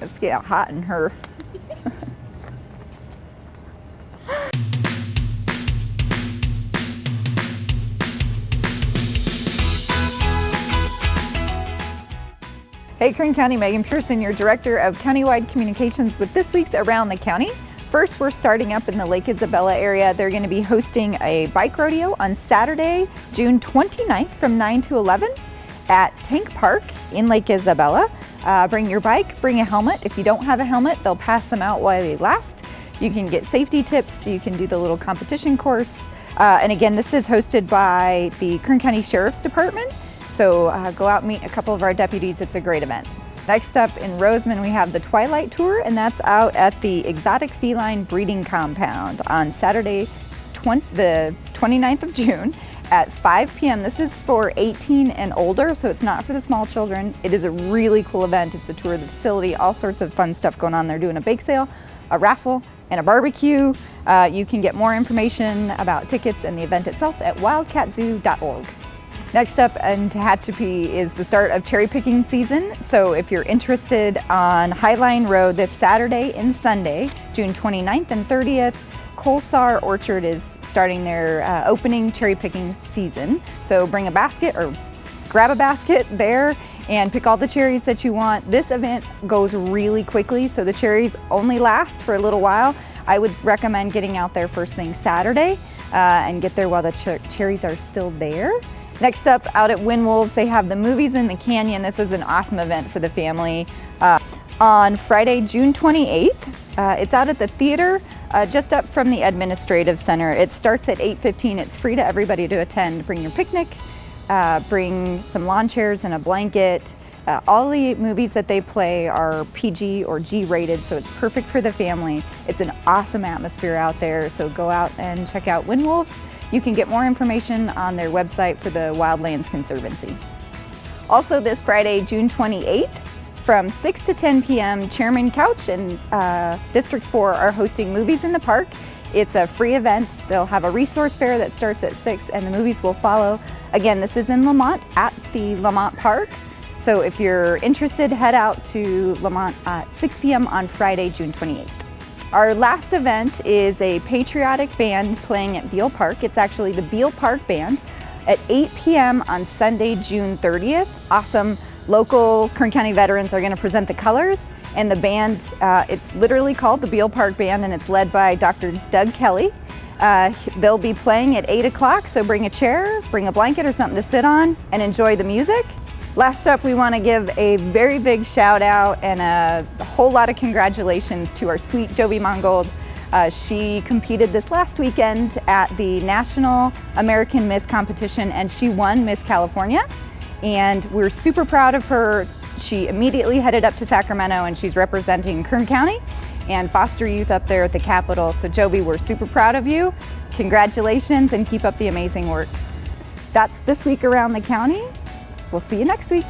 It's getting hot in her. Hey Kern County, Megan Pearson, your Director of Countywide Communications with this week's Around the County. First, we're starting up in the Lake Isabella area. They're going to be hosting a bike rodeo on Saturday, June 29th from 9 to 11 at Tank Park in Lake Isabella. Uh, bring your bike, bring a helmet. If you don't have a helmet, they'll pass them out while they last. You can get safety tips, you can do the little competition course. Uh, and again, this is hosted by the Kern County Sheriff's Department. So uh, go out meet a couple of our deputies. It's a great event. Next up in Rosamond, we have the Twilight Tour, and that's out at the Exotic Feline Breeding Compound on Saturday, 20, the 29th of June at 5 p.m. This is for 18 and older, so it's not for the small children. It is a really cool event. It's a tour of the facility, all sorts of fun stuff going on. They're doing a bake sale, a raffle, and a barbecue. Uh, you can get more information about tickets and the event itself at wildcatzoo.org. Next up in Tehachapi is the start of cherry picking season. So if you're interested on Highline Road this Saturday and Sunday, June 29th and 30th, Kolsar Orchard is starting their uh, opening cherry picking season. So bring a basket or grab a basket there and pick all the cherries that you want. This event goes really quickly, so the cherries only last for a little while. I would recommend getting out there first thing Saturday uh, and get there while the ch cherries are still there. Next up, out at Wind Wolves, they have the Movies in the Canyon. This is an awesome event for the family. Uh, on Friday, June 28th, uh, it's out at the theater, uh, just up from the Administrative Center. It starts at 8.15. It's free to everybody to attend. Bring your picnic, uh, bring some lawn chairs and a blanket. Uh, all the movies that they play are PG or G rated, so it's perfect for the family. It's an awesome atmosphere out there, so go out and check out Wind Wolves. You can get more information on their website for the Wildlands Conservancy. Also this Friday, June 28th, from 6 to 10 p.m., Chairman Couch and uh, District 4 are hosting Movies in the Park. It's a free event. They'll have a resource fair that starts at 6 and the movies will follow. Again, this is in Lamont at the Lamont Park. So if you're interested, head out to Lamont at 6 p.m. on Friday, June 28th. Our last event is a patriotic band playing at Beale Park. It's actually the Beale Park Band at 8 p.m. on Sunday, June 30th. Awesome local Kern County veterans are going to present the colors and the band, uh, it's literally called the Beale Park Band and it's led by Dr. Doug Kelly. Uh, they'll be playing at 8 o'clock, so bring a chair, bring a blanket or something to sit on and enjoy the music. Last up, we want to give a very big shout out and a, a whole lot of congratulations to our sweet Jovi Mongold. Uh, she competed this last weekend at the National American Miss Competition and she won Miss California. And we're super proud of her. She immediately headed up to Sacramento and she's representing Kern County and foster youth up there at the Capitol. So Jovi, we're super proud of you. Congratulations and keep up the amazing work. That's this week around the county. We'll see you next week.